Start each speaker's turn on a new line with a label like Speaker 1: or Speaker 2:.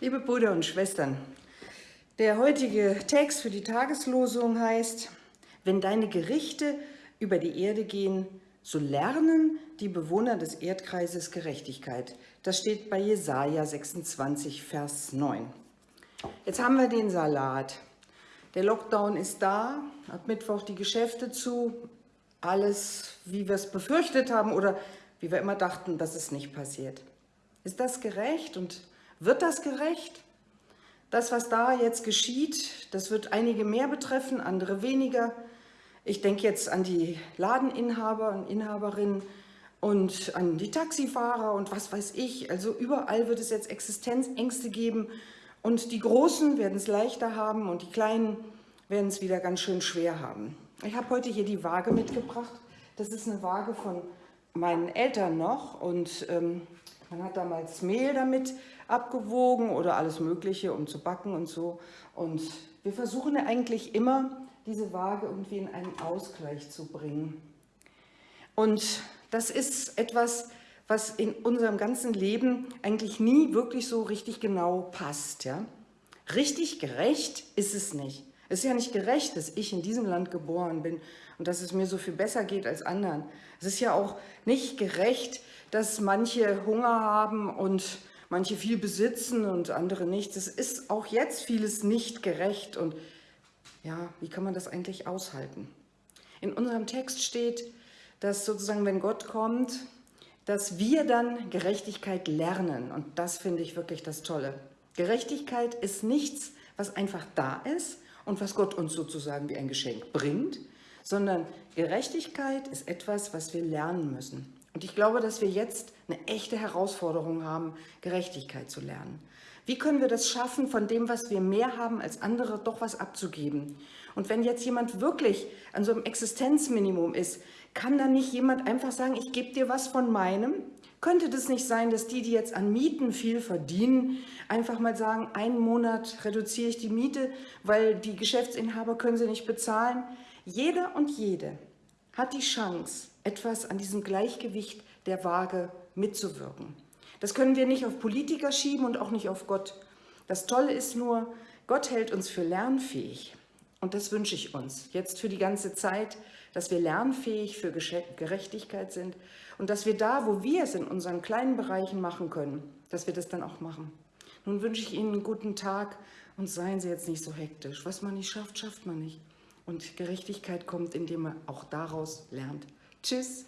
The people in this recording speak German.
Speaker 1: Liebe Brüder und Schwestern, der heutige Text für die Tageslosung heißt, wenn deine Gerichte über die Erde gehen, so lernen die Bewohner des Erdkreises Gerechtigkeit. Das steht bei Jesaja 26, Vers 9. Jetzt haben wir den Salat. Der Lockdown ist da, ab Mittwoch die Geschäfte zu, alles, wie wir es befürchtet haben oder wie wir immer dachten, dass es nicht passiert. Ist das gerecht und wird das gerecht? Das, was da jetzt geschieht, das wird einige mehr betreffen, andere weniger. Ich denke jetzt an die Ladeninhaber und Inhaberinnen und an die Taxifahrer und was weiß ich. Also überall wird es jetzt Existenzängste geben und die Großen werden es leichter haben und die Kleinen werden es wieder ganz schön schwer haben. Ich habe heute hier die Waage mitgebracht. Das ist eine Waage von meinen Eltern noch und ähm, man hat damals Mehl damit abgewogen oder alles Mögliche, um zu backen und so. Und wir versuchen eigentlich immer, diese Waage irgendwie in einen Ausgleich zu bringen. Und das ist etwas, was in unserem ganzen Leben eigentlich nie wirklich so richtig genau passt. Ja? Richtig gerecht ist es nicht. Es ist ja nicht gerecht, dass ich in diesem Land geboren bin und dass es mir so viel besser geht als anderen. Es ist ja auch nicht gerecht, dass manche Hunger haben und manche viel besitzen und andere nicht. Es ist auch jetzt vieles nicht gerecht und ja, wie kann man das eigentlich aushalten? In unserem Text steht, dass sozusagen, wenn Gott kommt, dass wir dann Gerechtigkeit lernen und das finde ich wirklich das Tolle. Gerechtigkeit ist nichts, was einfach da ist und was Gott uns sozusagen wie ein Geschenk bringt, sondern Gerechtigkeit ist etwas, was wir lernen müssen. Und ich glaube, dass wir jetzt eine echte Herausforderung haben, Gerechtigkeit zu lernen. Wie können wir das schaffen, von dem, was wir mehr haben als andere, doch was abzugeben? Und wenn jetzt jemand wirklich an so einem Existenzminimum ist, kann dann nicht jemand einfach sagen, ich gebe dir was von meinem? Könnte das nicht sein, dass die, die jetzt an Mieten viel verdienen, einfach mal sagen, einen Monat reduziere ich die Miete, weil die Geschäftsinhaber können sie nicht bezahlen? Jeder und jede hat die Chance, etwas an diesem Gleichgewicht der Waage mitzuwirken. Das können wir nicht auf Politiker schieben und auch nicht auf Gott. Das Tolle ist nur, Gott hält uns für lernfähig. Und das wünsche ich uns jetzt für die ganze Zeit, dass wir lernfähig für Gerechtigkeit sind und dass wir da, wo wir es in unseren kleinen Bereichen machen können, dass wir das dann auch machen. Nun wünsche ich Ihnen einen guten Tag und seien Sie jetzt nicht so hektisch. Was man nicht schafft, schafft man nicht. Und Gerechtigkeit kommt, indem man auch daraus lernt. Tschüss.